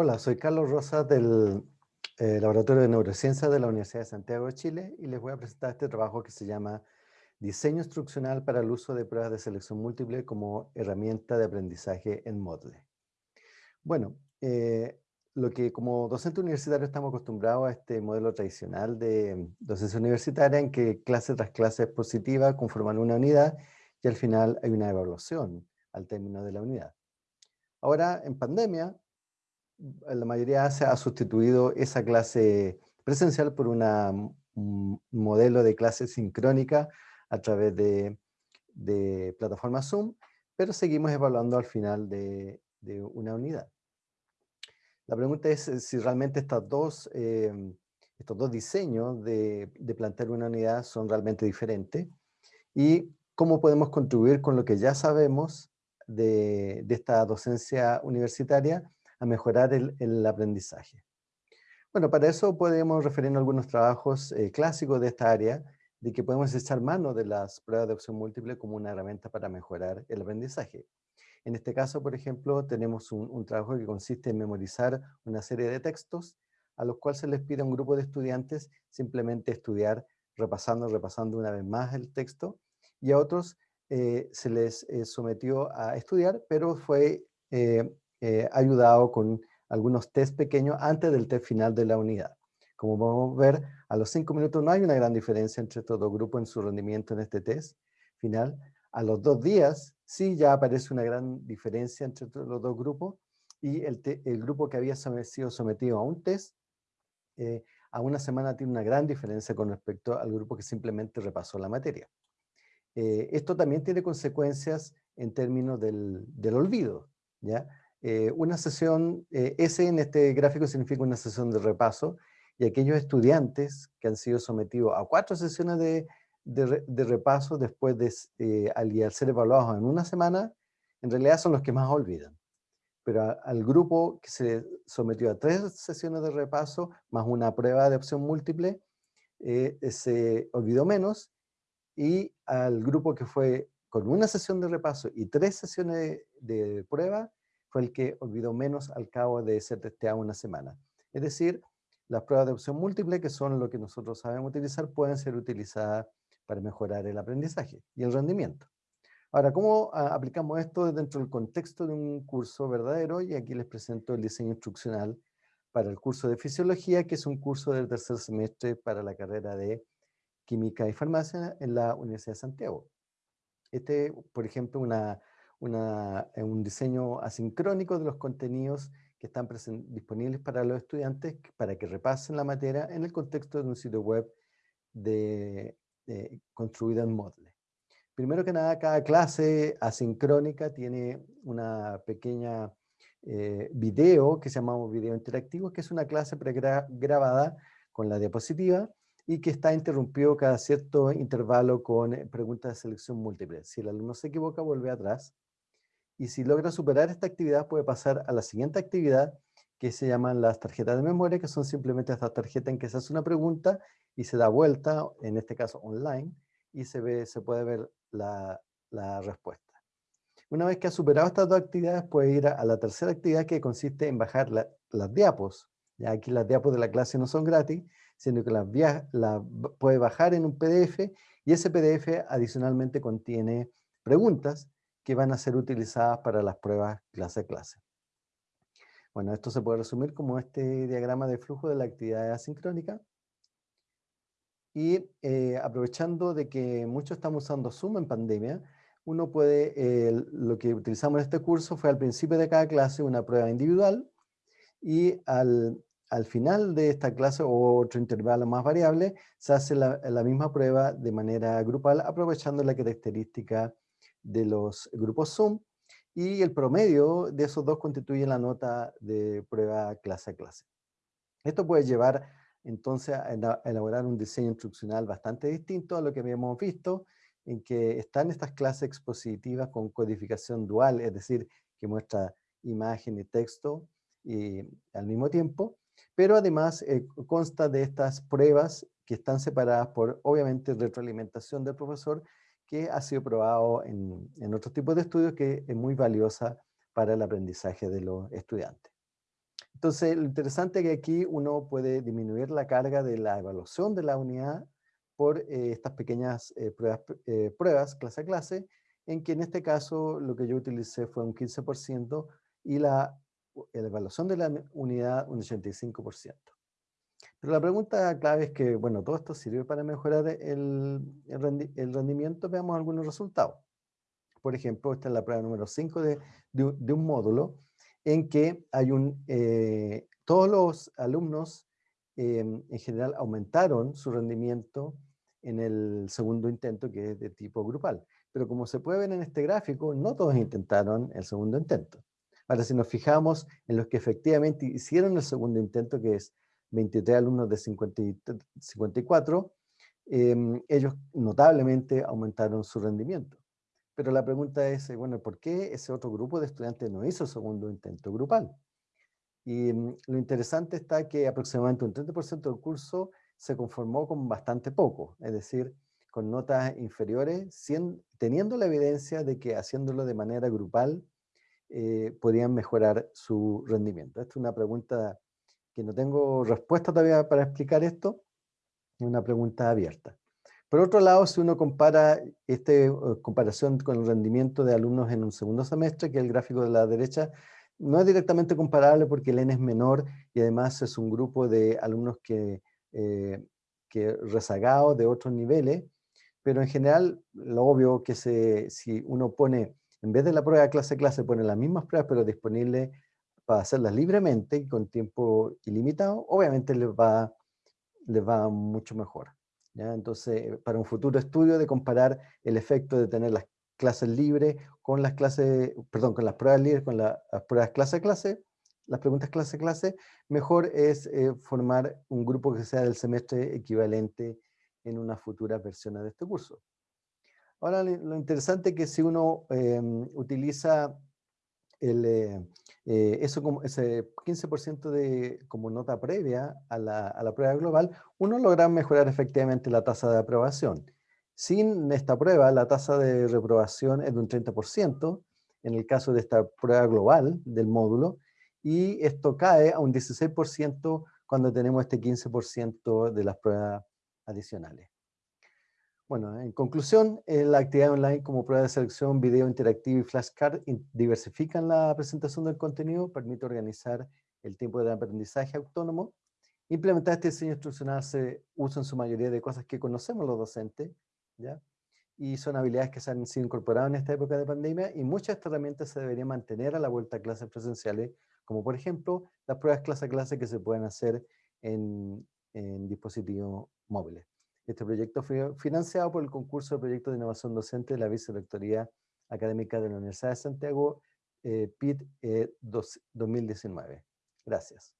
Hola, soy Carlos Rosas del eh, Laboratorio de Neurociencia de la Universidad de Santiago de Chile y les voy a presentar este trabajo que se llama Diseño instruccional para el uso de pruebas de selección múltiple como herramienta de aprendizaje en Moodle. Bueno, eh, lo que como docente universitario estamos acostumbrados a este modelo tradicional de docencia universitaria en que clase tras clase es positiva, conforman una unidad y al final hay una evaluación al término de la unidad. Ahora, en pandemia, la mayoría se ha sustituido esa clase presencial por un modelo de clase sincrónica a través de, de plataforma Zoom, pero seguimos evaluando al final de, una unidad. La pregunta es eh, si realmente eh, estos dos diseños de, de, plantear una unidad son realmente diferentes y cómo podemos contribuir con lo que ya sabemos de esta docencia universitaria a mejorar el, aprendizaje. Bueno, para eso podemos referirnos a algunos trabajos eh, clásicos de esta área, de que podemos echar mano de las pruebas de opción múltiple como una herramienta para mejorar el aprendizaje. En este caso, por ejemplo, tenemos un, trabajo que consiste en memorizar una serie de textos a los cuales se les pide a un grupo de estudiantes simplemente estudiar repasando, repasando una vez más el texto, y a otros eh, se les eh, sometió a estudiar, pero fue ayudado con algunos test pequeños antes del test final de la unidad. Como podemos ver, a los cinco minutos no hay una gran diferencia entre estos dos grupos en su rendimiento en este test final. A los dos días sí ya aparece una gran diferencia entre los dos grupos y el, grupo que había sido sometido a un test eh, a una semana tiene una gran diferencia con respecto al grupo que simplemente repasó la materia. Eh, esto también tiene consecuencias en términos del, del olvido. ¿ya? Eh, una sesión, eh, S en este gráfico significa una sesión de repaso, y aquellos estudiantes que han sido sometidos a cuatro sesiones de, de, repaso después de, eh, al, ser evaluados en una semana, en realidad son los que más olvidan. Pero al grupo que se sometió a tres sesiones de repaso, más una prueba de opción múltiple, se olvidó menos, y al grupo que fue con una sesión de repaso y tres sesiones de prueba, fue el que olvidó menos al cabo de ser testeado una semana. Es decir, las pruebas de opción múltiple, que son lo que nosotros sabemos utilizar, pueden ser utilizadas para mejorar el aprendizaje y el rendimiento. Ahora, ¿cómo ah, aplicamos esto dentro del contexto de un curso verdadero? Y aquí les presento el diseño instruccional para el curso de Fisiología, que es un curso del tercer semestre para la carrera de Química y Farmacia en la Universidad de Santiago. Este, por ejemplo, una eh, un diseño asincrónico de los contenidos que están disponibles para los estudiantes para que repasen la materia en el contexto de un sitio web de, construido en Moodle. Primero que nada, cada clase asincrónica tiene una pequeña eh, video que se llama video interactivo, que es una clase pregrabada con la diapositiva y que está interrumpido cada cierto intervalo con eh, preguntas de selección múltiple. Si el alumno se equivoca, vuelve atrás y si logra superar esta actividad puede pasar a la siguiente actividad que se llaman las tarjetas de memoria, que son simplemente estas tarjetas en que se hace una pregunta y se da vuelta, en este caso online, y se, ve, se puede ver la, respuesta. Una vez que ha superado estas dos actividades, puede ir a, la tercera actividad que consiste en bajar las diapos. Ya aquí las diapos de la clase no son gratis, sino que las la puede bajar en un PDF y ese PDF adicionalmente contiene preguntas que van a ser utilizadas para las pruebas clase a clase. Bueno, esto se puede resumir como este diagrama de flujo de la actividad asincrónica. Y eh, aprovechando de que muchos estamos usando Zoom en pandemia, uno puede, eh, lo que utilizamos en este curso fue al principio de cada clase una prueba individual y al, al final de esta clase o otro intervalo más variable, se hace la, la misma prueba de manera grupal aprovechando la característica de los grupos Zoom y el promedio de esos dos constituye la nota de prueba clase a clase. Esto puede llevar entonces a elaborar un diseño instruccional bastante distinto a lo que habíamos visto, en que están estas clases expositivas con codificación dual, es decir, que muestra imagen y texto y, al mismo tiempo, pero además eh, consta de estas pruebas que están separadas por, obviamente, retroalimentación del profesor que ha sido probado en, en otros tipos de estudios que es muy valiosa para el aprendizaje de los estudiantes. Entonces, lo interesante es que aquí uno puede disminuir la carga de la evaluación de la unidad por eh, estas pequeñas eh, pruebas, eh, pruebas clase a clase, en que en este caso lo que yo utilicé fue un 15% y la, la evaluación de la unidad un 85%. Pero la pregunta clave es que, bueno, todo esto sirve para mejorar el, rendimiento. Veamos algunos resultados. Por ejemplo, esta es la prueba número 5 de, de, un módulo en que hay un, eh, todos los alumnos em, en general aumentaron su rendimiento en el segundo intento que es de tipo grupal. Pero como se puede ver en este gráfico, no todos intentaron el segundo intento. Ahora, si nos fijamos en los que efectivamente hicieron el segundo intento, que es 23 alumnos de 54, em, ellos notablemente aumentaron su rendimiento. Pero la pregunta es, eh, bueno, ¿por qué ese otro grupo de estudiantes no hizo segundo intento grupal? Y mm, lo interesante está que aproximadamente un 30% del curso se conformó con bastante poco, es decir, con notas inferiores, teniendo la evidencia de que haciéndolo de manera grupal eh, podían mejorar su rendimiento. Esta es una pregunta que no tengo respuesta todavía para explicar esto, es una pregunta abierta. Por otro lado, si uno compara esta eh, comparación con el rendimiento de alumnos en un segundo semestre, que el gráfico de la derecha, no es directamente comparable porque el N es menor y además es un grupo de alumnos que, eh, rezagados de otros niveles, pero en general, lo obvio que se, si uno pone, en vez de la prueba clase-clase, pone las mismas pruebas, pero disponible para hacerlas libremente y con tiempo ilimitado, obviamente les va, les va mucho mejor. ¿ya? Entonces, para un futuro estudio de comparar el efecto de tener las clases libres con las clases, perdón, con las pruebas libres, con las pruebas clase a clase, las preguntas clase a clase, mejor es eh, formar un grupo que sea del semestre equivalente en unas futuras versiones de este curso. Ahora, lo interesante es que si uno em, utiliza el, eh, eh, eso como ese 15% de, como nota previa a la, a la, prueba global, uno logra mejorar efectivamente la tasa de aprobación. Sin esta prueba, la tasa de reprobación es de un 30%, en el caso de esta prueba global del módulo, y esto cae a un 16% cuando tenemos este 15% de las pruebas adicionales. Bueno, en conclusión, eh, la actividad online como prueba de selección, video interactivo y flashcard diversifican la presentación del contenido, permite organizar el tiempo de aprendizaje autónomo. Implementar este diseño instruccional se usa en su mayoría de cosas que conocemos los docentes, ¿ya? y son habilidades que se han sido incorporadas en esta época de pandemia, y muchas de estas herramientas se deberían mantener a la vuelta a clases presenciales, como por ejemplo, las pruebas clase a clase que se pueden hacer en, en dispositivos móviles. Este proyecto fue financiado por el concurso de proyectos de innovación docente de la Vicerrectoría Académica de la Universidad de Santiago, eh, PIT 2019. Eh, Gracias.